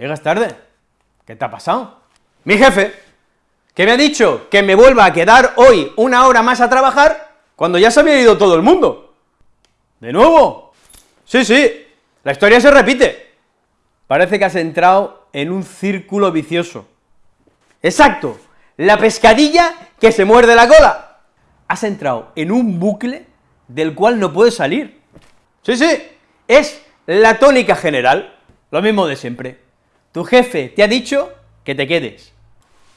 Llegas tarde. ¿Qué te ha pasado? Mi jefe, que me ha dicho que me vuelva a quedar hoy una hora más a trabajar, cuando ya se había ido todo el mundo. ¿De nuevo? Sí, sí, la historia se repite. Parece que has entrado en un círculo vicioso. Exacto, la pescadilla que se muerde la cola. Has entrado en un bucle del cual no puedes salir. Sí, sí, es la tónica general, lo mismo de siempre. Tu jefe te ha dicho que te quedes.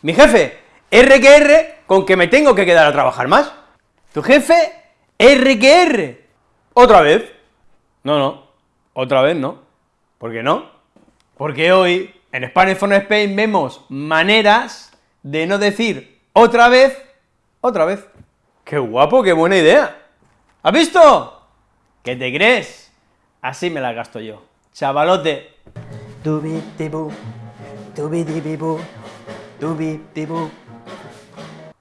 Mi jefe, R R, con que me tengo que quedar a trabajar más. Tu jefe, R R. ¿Otra vez? No, no, otra vez no. ¿Por qué no? Porque hoy, en Spanish for Spain, vemos maneras de no decir otra vez, otra vez. ¡Qué guapo, qué buena idea! ¿Has visto? ¿Qué te crees? Así me la gasto yo. Chavalote.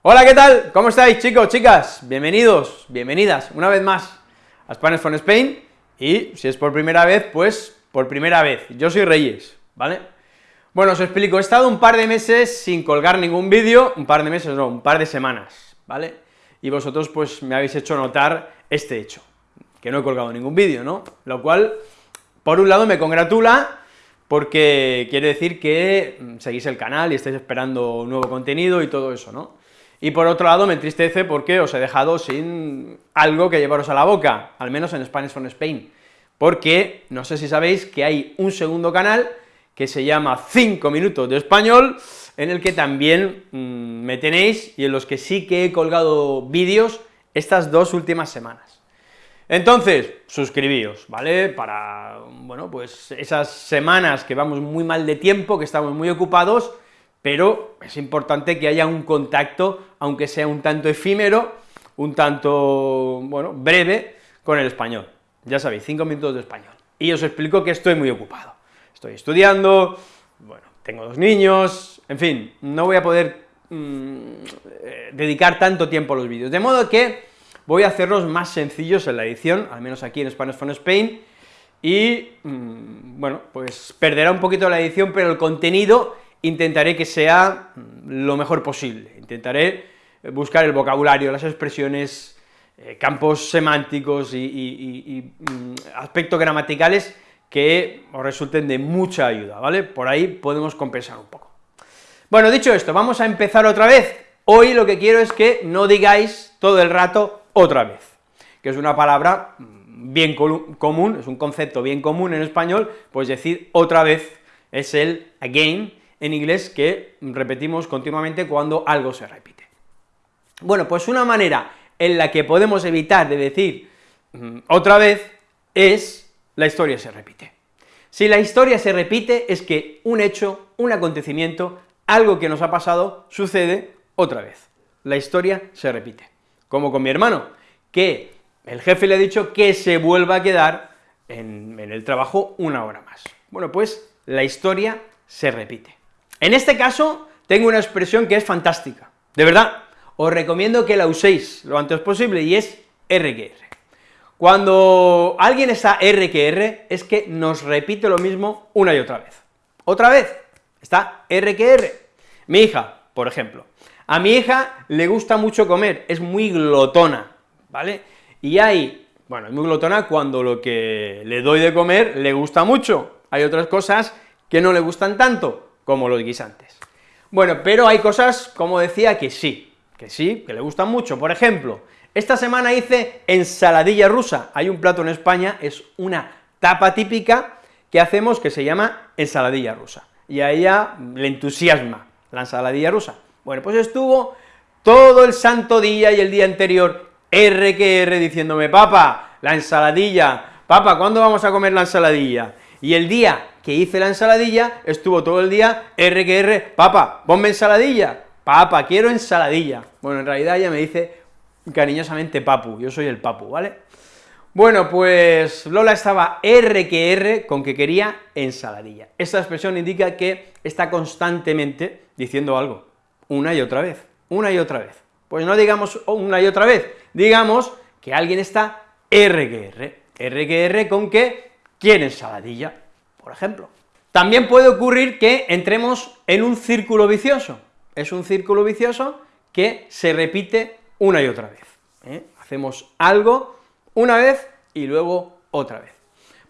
Hola, ¿qué tal? ¿Cómo estáis, chicos, chicas? Bienvenidos, bienvenidas, una vez más a Spanish from Spain, y si es por primera vez, pues por primera vez. Yo soy Reyes, ¿vale? Bueno, os explico, he estado un par de meses sin colgar ningún vídeo, un par de meses no, un par de semanas, ¿vale? Y vosotros, pues, me habéis hecho notar este hecho, que no he colgado ningún vídeo, ¿no? Lo cual, por un lado, me congratula, porque quiere decir que mm, seguís el canal y estáis esperando nuevo contenido y todo eso, ¿no? Y por otro lado me entristece porque os he dejado sin algo que llevaros a la boca, al menos en Spanish from Spain, porque no sé si sabéis que hay un segundo canal que se llama 5 minutos de español, en el que también mm, me tenéis y en los que sí que he colgado vídeos estas dos últimas semanas. Entonces, suscribíos, ¿vale?, para, bueno, pues esas semanas que vamos muy mal de tiempo, que estamos muy ocupados, pero es importante que haya un contacto, aunque sea un tanto efímero, un tanto, bueno, breve, con el español. Ya sabéis, cinco minutos de español. Y os explico que estoy muy ocupado. Estoy estudiando, bueno, tengo dos niños, en fin, no voy a poder mm, eh, dedicar tanto tiempo a los vídeos, de modo que voy a hacerlos más sencillos en la edición, al menos aquí en Spanish from Spain, y, mm, bueno, pues perderá un poquito la edición, pero el contenido intentaré que sea mm, lo mejor posible, intentaré buscar el vocabulario, las expresiones, eh, campos semánticos y, mm, aspectos gramaticales que os resulten de mucha ayuda, ¿vale? Por ahí podemos compensar un poco. Bueno, dicho esto, vamos a empezar otra vez. Hoy lo que quiero es que no digáis todo el rato otra vez, que es una palabra bien común, es un concepto bien común en español, pues decir otra vez es el again en inglés que repetimos continuamente cuando algo se repite. Bueno, pues una manera en la que podemos evitar de decir mm, otra vez es la historia se repite. Si la historia se repite es que un hecho, un acontecimiento, algo que nos ha pasado, sucede otra vez. La historia se repite como con mi hermano, que el jefe le ha dicho que se vuelva a quedar en, el trabajo una hora más. Bueno, pues la historia se repite. En este caso, tengo una expresión que es fantástica, de verdad, os recomiendo que la uséis lo antes posible, y es RQR. Cuando alguien está RQR, es que nos repite lo mismo una y otra vez. Otra vez, está RQR. Mi hija, por ejemplo, a mi hija le gusta mucho comer, es muy glotona, ¿vale? Y hay, bueno, es muy glotona cuando lo que le doy de comer le gusta mucho, hay otras cosas que no le gustan tanto, como los guisantes. Bueno, pero hay cosas, como decía, que sí, que sí, que le gustan mucho, por ejemplo, esta semana hice ensaladilla rusa, hay un plato en España, es una tapa típica que hacemos que se llama ensaladilla rusa, y a ella le entusiasma la ensaladilla rusa. Bueno, pues estuvo todo el santo día y el día anterior R que R diciéndome, papa, la ensaladilla, papa, ¿cuándo vamos a comer la ensaladilla? Y el día que hice la ensaladilla, estuvo todo el día R que R, papa, ponme ensaladilla, papa, quiero ensaladilla. Bueno, en realidad ella me dice cariñosamente papu, yo soy el papu, ¿vale? Bueno, pues Lola estaba R que R con que quería ensaladilla. Esta expresión indica que está constantemente diciendo algo, una y otra vez, una y otra vez. Pues no digamos una y otra vez, digamos que alguien está R que R, R que R con que quiere ensaladilla, por ejemplo. También puede ocurrir que entremos en un círculo vicioso, es un círculo vicioso que se repite una y otra vez. ¿eh? Hacemos algo una vez y luego otra vez.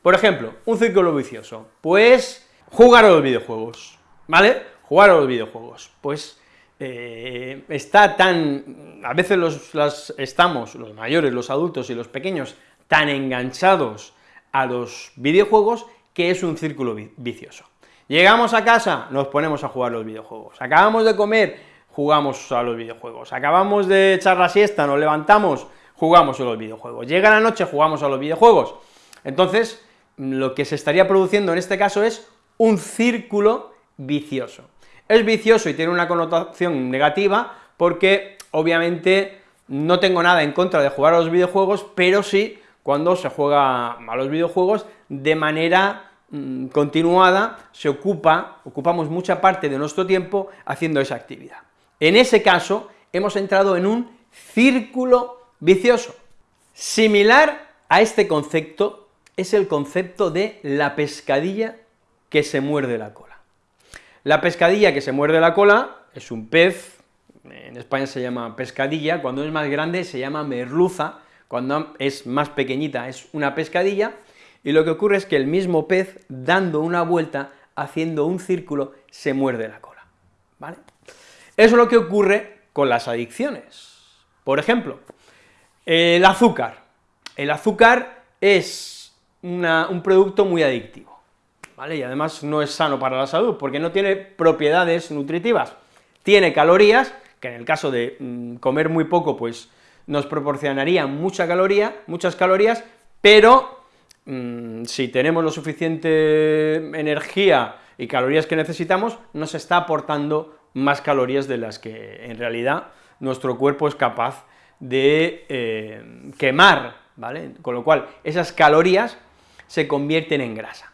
Por ejemplo, un círculo vicioso, pues jugar a los videojuegos, ¿vale? Jugar a los videojuegos, pues eh, está tan, a veces los, estamos, los mayores, los adultos y los pequeños, tan enganchados a los videojuegos que es un círculo vicioso. Llegamos a casa, nos ponemos a jugar los videojuegos, acabamos de comer, jugamos a los videojuegos, acabamos de echar la siesta, nos levantamos, jugamos a los videojuegos, llega la noche, jugamos a los videojuegos. Entonces, lo que se estaría produciendo en este caso es un círculo vicioso. Es vicioso y tiene una connotación negativa porque, obviamente, no tengo nada en contra de jugar a los videojuegos, pero sí cuando se juega a los videojuegos de manera mm, continuada, se ocupa, ocupamos mucha parte de nuestro tiempo haciendo esa actividad. En ese caso, hemos entrado en un círculo vicioso. Similar a este concepto es el concepto de la pescadilla que se muerde la cola. La pescadilla que se muerde la cola es un pez, en España se llama pescadilla, cuando es más grande se llama merluza, cuando es más pequeñita es una pescadilla, y lo que ocurre es que el mismo pez, dando una vuelta, haciendo un círculo, se muerde la cola, ¿vale? Eso es lo que ocurre con las adicciones. Por ejemplo, el azúcar. El azúcar es un producto muy adictivo, Y además no es sano para la salud, porque no tiene propiedades nutritivas. Tiene calorías, que en el caso de mm, comer muy poco, pues nos proporcionaría mucha caloría, muchas calorías, pero mm, si tenemos lo suficiente energía y calorías que necesitamos, nos está aportando más calorías de las que en realidad nuestro cuerpo es capaz de eh, quemar, ¿vale? Con lo cual, esas calorías se convierten en grasa.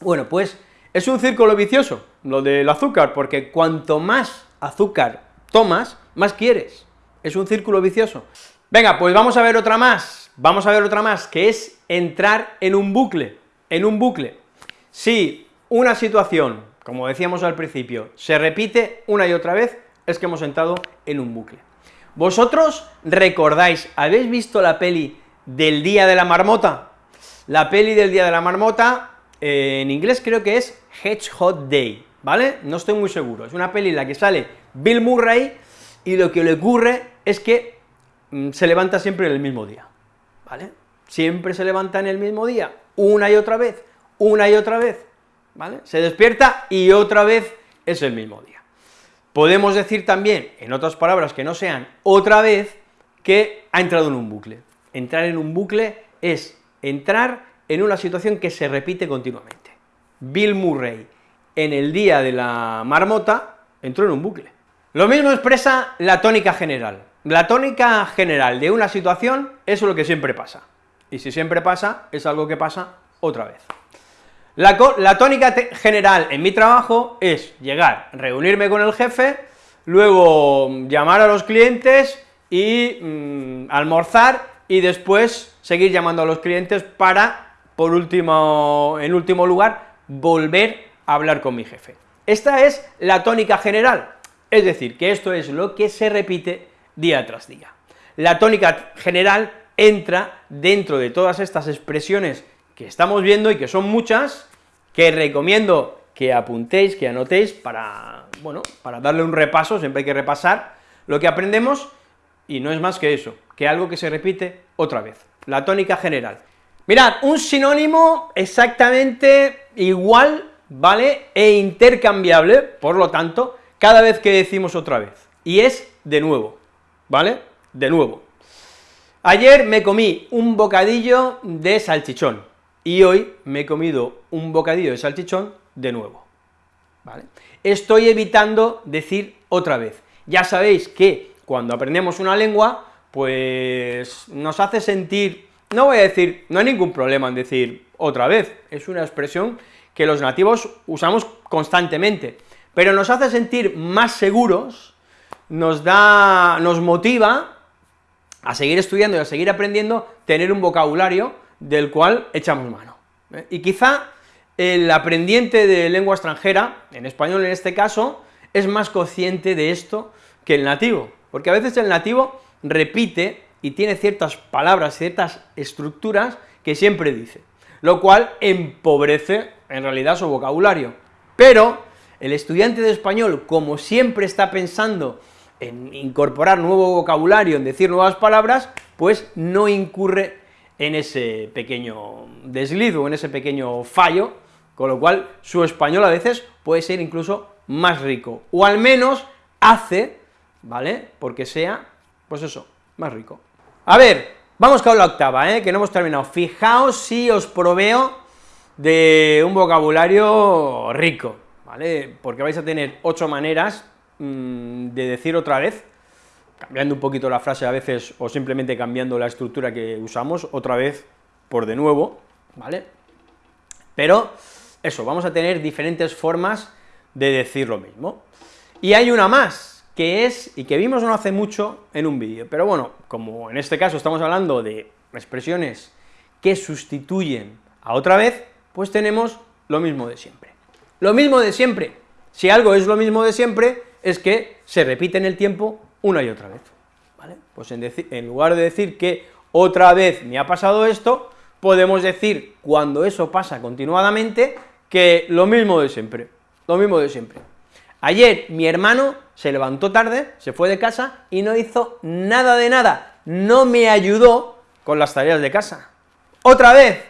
Bueno, pues es un círculo vicioso, lo del azúcar, porque cuanto más azúcar tomas, más quieres es un círculo vicioso. Venga, pues vamos a ver otra más, vamos a ver otra más, que es entrar en un bucle, en un bucle. Si una situación, como decíamos al principio, se repite una y otra vez, es que hemos entrado en un bucle. ¿Vosotros recordáis, habéis visto la peli del Día de la Marmota? La peli del Día de la Marmota, en inglés creo que es Hedgehog Day, ¿vale? No estoy muy seguro, es una peli en la que sale Bill Murray, y lo que le ocurre es que mm, se levanta siempre en el mismo día, ¿vale? Siempre se levanta en el mismo día, una y otra vez, una y otra vez, ¿vale? Se despierta y otra vez es el mismo día. Podemos decir también, en otras palabras que no sean otra vez, que ha entrado en un bucle. Entrar en un bucle es entrar en una situación que se repite continuamente. Bill Murray, en el día de la marmota, entró en un bucle. Lo mismo expresa la tónica general. La tónica general de una situación es lo que siempre pasa, y si siempre pasa, es algo que pasa otra vez. La, tónica general en mi trabajo es llegar, reunirme con el jefe, luego llamar a los clientes y mm, almorzar, y después seguir llamando a los clientes para, por último, en último lugar, volver a hablar con mi jefe. Esta es la tónica general, es decir, que esto es lo que se repite día tras día. La tónica general entra dentro de todas estas expresiones que estamos viendo y que son muchas, que recomiendo que apuntéis, que anotéis para, bueno, para darle un repaso, siempre hay que repasar lo que aprendemos, y no es más que eso, que algo que se repite otra vez, la tónica general. Mirad, un sinónimo exactamente igual, ¿vale?, e intercambiable, por lo tanto, cada vez que decimos otra vez, y es de nuevo, ¿vale? De nuevo. Ayer me comí un bocadillo de salchichón, y hoy me he comido un bocadillo de salchichón de nuevo, ¿vale? Estoy evitando decir otra vez. Ya sabéis que cuando aprendemos una lengua, pues nos hace sentir, no voy a decir, no hay ningún problema en decir otra vez, es una expresión que los nativos usamos constantemente, pero nos hace sentir más seguros, nos da, nos motiva a seguir estudiando y a seguir aprendiendo, tener un vocabulario del cual echamos mano. ¿eh? Y quizá el aprendiente de lengua extranjera, en español en este caso, es más consciente de esto que el nativo, porque a veces el nativo repite y tiene ciertas palabras, ciertas estructuras que siempre dice, lo cual empobrece en realidad su vocabulario. Pero el estudiante de español, como siempre está pensando en incorporar nuevo vocabulario, en decir nuevas palabras, pues no incurre en ese pequeño deslido, en ese pequeño fallo, con lo cual su español a veces puede ser incluso más rico, o al menos hace, ¿vale?, porque sea, pues eso, más rico. A ver, vamos con la octava, ¿eh?, que no hemos terminado. Fijaos si os proveo de un vocabulario rico, ¿vale?, porque vais a tener ocho maneras mm, de decir otra vez, cambiando un poquito la frase a veces, o simplemente cambiando la estructura que usamos, otra vez por de nuevo, ¿vale? Pero, eso, vamos a tener diferentes formas de decir lo mismo. Y hay una más, que es, y que vimos no hace mucho en un vídeo, pero bueno, como en este caso estamos hablando de expresiones que sustituyen a otra vez, pues tenemos lo mismo de siempre. Lo mismo de siempre. Si algo es lo mismo de siempre, es que se repite en el tiempo una y otra vez, ¿vale? Pues en, en lugar de decir que otra vez me ha pasado esto, podemos decir, cuando eso pasa continuadamente, que lo mismo de siempre, lo mismo de siempre. Ayer mi hermano se levantó tarde, se fue de casa y no hizo nada de nada, no me ayudó con las tareas de casa. Otra vez,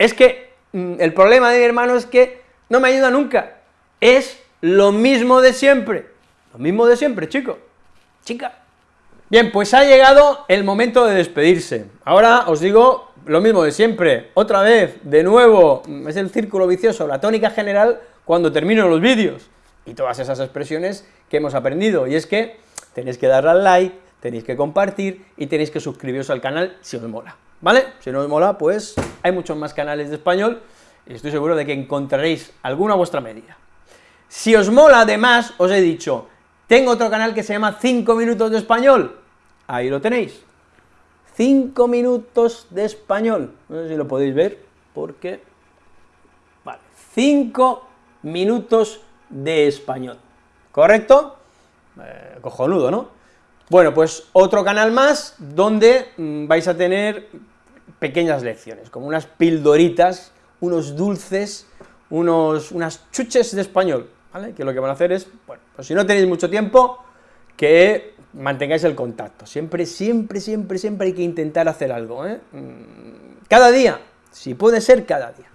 es que mm, el problema de mi hermano es que no me ayuda nunca, es lo mismo de siempre, lo mismo de siempre, chico. Chica. Bien, pues ha llegado el momento de despedirse. Ahora os digo lo mismo de siempre, otra vez, de nuevo, es el círculo vicioso, la tónica general cuando termino los vídeos, y todas esas expresiones que hemos aprendido, y es que tenéis que darle al like, tenéis que compartir, y tenéis que suscribiros al canal si os mola, ¿vale? Si no os mola, pues hay muchos más canales de español, y estoy seguro de que encontraréis alguna a vuestra medida. Si os mola, además, os he dicho, tengo otro canal que se llama 5 minutos de español, ahí lo tenéis, 5 minutos de español, no sé si lo podéis ver, porque, vale, 5 minutos de español, ¿correcto? Eh, cojonudo, ¿no? Bueno, pues otro canal más, donde mm, vais a tener pequeñas lecciones, como unas pildoritas, unos dulces, unos, unas chuches de español, ¿vale? Que lo que van a hacer es, bueno, pues si no tenéis mucho tiempo, que mantengáis el contacto, siempre, siempre, siempre, siempre hay que intentar hacer algo, ¿eh? Mm, cada día, si puede ser cada día.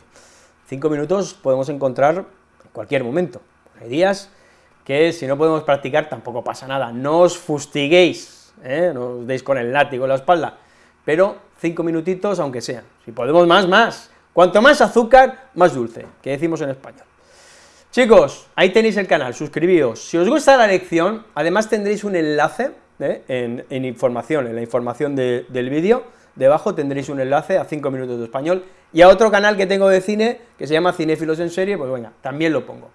Cinco minutos podemos encontrar en cualquier momento, hay días que si no podemos practicar tampoco pasa nada, no os fustiguéis, ¿eh? no os deis con el látigo en la espalda, pero cinco minutitos aunque sea, si podemos más, más, cuanto más azúcar, más dulce, que decimos en español. Chicos, ahí tenéis el canal, suscribíos. Si os gusta la lección, además tendréis un enlace ¿eh? en, información, en la información del vídeo, debajo tendréis un enlace a 5 minutos de español, y a otro canal que tengo de cine, que se llama Cinéfilos en Serie, pues venga, también lo pongo.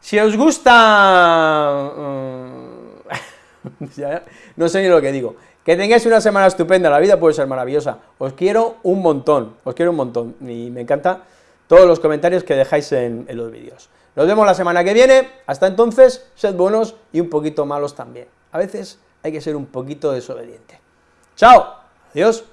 Si os gusta... Uh, no sé ni lo que digo. Que tengáis una semana estupenda, la vida puede ser maravillosa. Os quiero un montón, os quiero un montón, y me encanta todos los comentarios que dejáis en los vídeos. Nos vemos la semana que viene, hasta entonces, sed buenos y un poquito malos también. A veces hay que ser un poquito desobediente. ¡Chao! ¡Adiós!